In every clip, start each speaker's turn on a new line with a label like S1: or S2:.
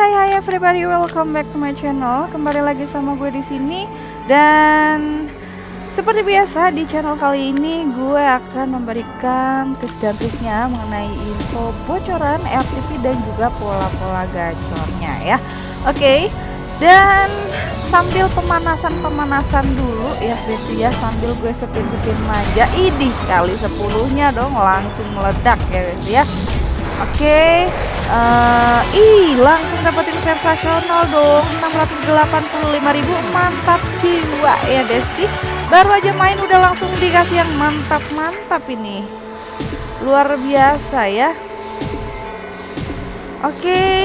S1: hai hai everybody, welcome back to my channel. Kembali lagi sama gue di sini dan seperti biasa di channel kali ini gue akan memberikan tips dan triknya mengenai info bocoran RTP dan juga pola-pola gacornya ya. Oke. Okay. Dan sambil pemanasan-pemanasan dulu ya guys ya sambil gue sepin-sepin manja. Idih kali sepuluhnya dong langsung meledak ya guys ya. Oke, okay. uh, ih langsung dapetin sensasional dong. 685.000 mantap jiwa. Ya Desti baru aja main udah langsung dikasih yang mantap-mantap ini. Luar biasa ya. Oke. Okay.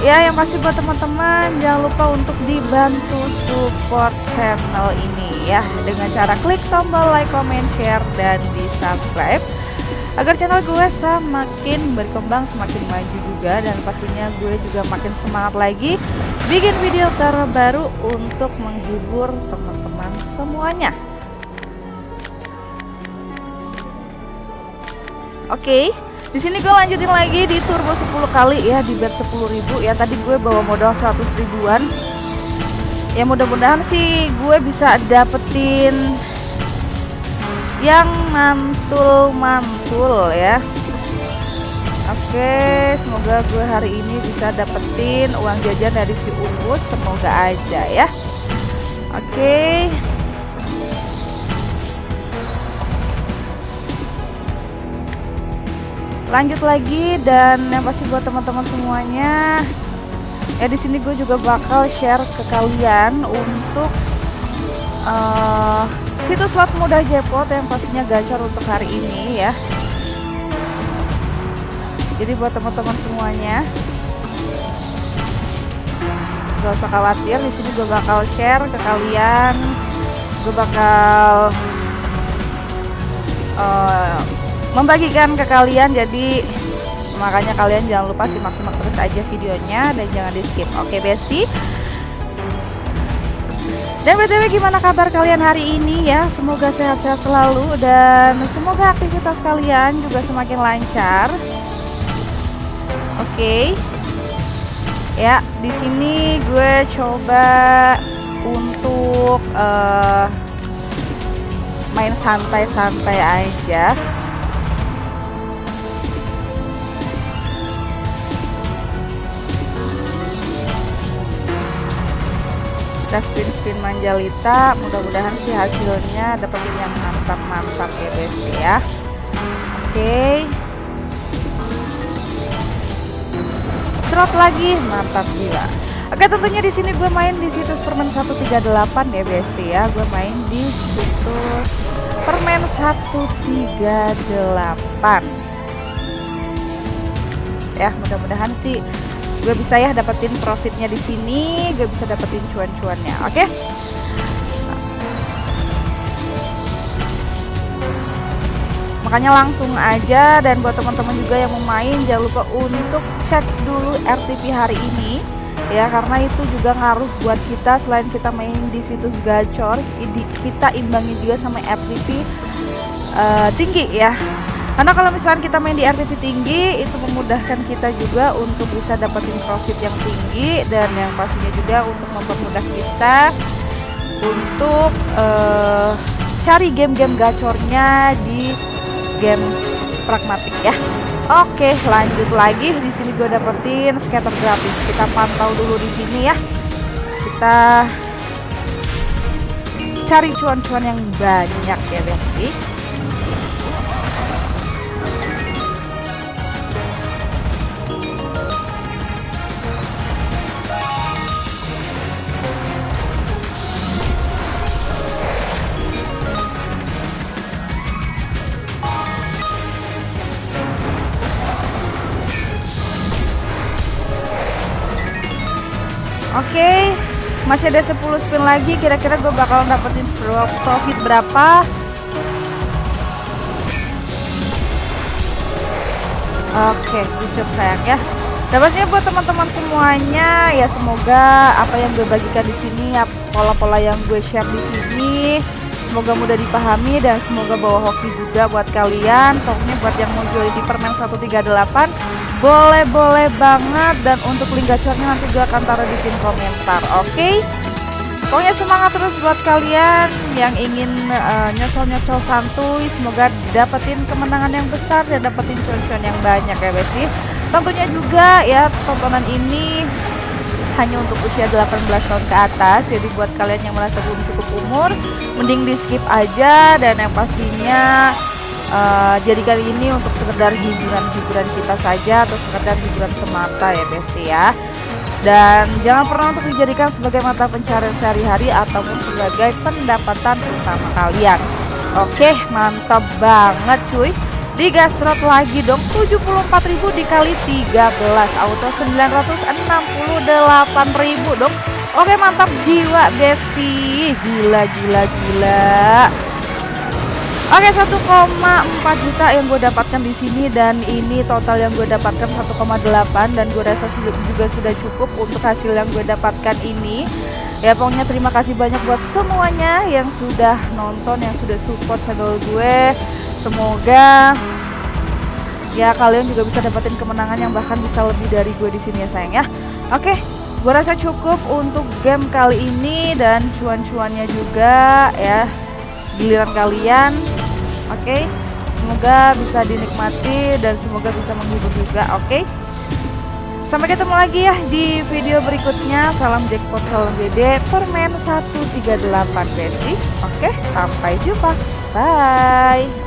S1: ya yang pasti buat teman-teman jangan lupa untuk dibantu support channel ini ya. Dengan cara klik tombol like, comment, share, dan di subscribe agar channel gue semakin berkembang semakin maju juga dan pastinya gue juga makin semangat lagi bikin video terbaru untuk menghibur teman-teman semuanya oke okay. Di sini gue lanjutin lagi di turbo 10 kali ya di bet 10.000 ya. Tadi gue bawa modal 100 ribuan. Ya mudah-mudahan sih gue bisa dapetin yang mantul-mantul ya. Oke semoga gue hari ini bisa dapetin uang jajan dari si Umus. Semoga aja ya. Oke. Lanjut lagi dan yang pasti buat teman-teman semuanya ya di sini gue juga bakal share ke kalian untuk uh, situs slot mudah jackpot yang pastinya gacor untuk hari ini ya. Jadi buat teman-teman semuanya gak usah khawatir di sini gue bakal share ke kalian. Gue bakal uh, membagikan ke kalian jadi makanya kalian jangan lupa simak-simak terus aja videonya dan jangan di skip. Oke okay, bestie dan btw gimana kabar kalian hari ini ya? Semoga sehat-sehat selalu dan semoga aktivitas kalian juga semakin lancar. Oke. Okay. Ya, di sini gue coba untuk uh, main santai-santai aja. Kita spin-spin manjalita. Mudah-mudahan sih hasilnya dapetin yang mantap-mantap ya guys ya. Oke. Okay. Drop lagi. Mantap gila. Oke tentunya di sini gue main di situs permen 138 ya Besti ya. Gue main di situs permen 138 ya mudah-mudahan sih gue bisa ya dapetin profitnya di sini gue bisa dapetin cuan-cuannya oke okay? makanya langsung aja dan buat teman-teman juga yang mau main jangan lupa untuk cek dulu RTP hari ini ya karena itu juga ngaruh buat kita selain kita main di situs gacor kita imbangi juga sama RTP uh, eh, tinggi ya karena kalau misalnya kita main di RTP tinggi itu memudahkan kita juga untuk bisa dapetin profit yang tinggi dan yang pastinya juga untuk mempermudah kita untuk uh, cari game-game gacornya di game pragmatik ya. Oke, lanjut lagi di sini gue dapetin scatter gratis. Kita pantau dulu di sini ya. Kita cari cuan-cuan yang banyak ya, Besti. Oke, okay, masih ada 10 spin lagi. Kira-kira gue bakal dapetin profit berapa? Oke, okay, cukup sayang ya. Dapatnya buat teman-teman semuanya ya semoga apa yang gue bagikan di sini pola-pola yang gue share di sini semoga mudah dipahami dan semoga bawa hoki juga buat kalian. Pokoknya buat yang mau join di permen 138 boleh-boleh banget. Dan untuk link gacornya nanti gue akan taruh di pin komentar oke? Okay? pokoknya semangat terus buat kalian yang ingin uh, nyocol-nyocol santuy. Semoga dapetin kemenangan yang besar dan dapetin cuan-cuan yang banyak ya besi. Tentunya juga ya tontonan ini hanya untuk usia 18 tahun ke atas. Jadi buat kalian yang merasa belum cukup umur mending di skip aja. Dan yang pastinya uh, kali ini untuk sekedar hiburan-hiburan kita saja atau sekedar hiburan semata ya besti ya. Dan jangan pernah untuk dijadikan sebagai mata pencarian sehari-hari ataupun sebagai pendapatan utama kalian. Oke mantap banget cuy. Digasrot lagi dong 74.000 dikali 13 auto 968.000 dong. Oke mantap. Jiwa besti. Gila gila gila Oke 1,4 juta yang gue dapatkan di sini dan ini total yang gue dapatkan 1,8 dan gue rasa juga sudah cukup untuk hasil yang gue dapatkan ini. Ya pokoknya terima kasih banyak buat semuanya yang sudah nonton, yang sudah support channel gue. Semoga ya kalian juga bisa dapetin kemenangan yang bahkan bisa lebih dari gue di sini ya sayang ya. Oke, gue rasa cukup untuk game kali ini dan cuan-cuannya juga ya giliran kalian oke okay? semoga bisa dinikmati dan semoga bisa menghibur juga oke okay? sampai ketemu lagi ya di video berikutnya salam jackpot salam gede permen 138 besi oke okay? sampai jumpa bye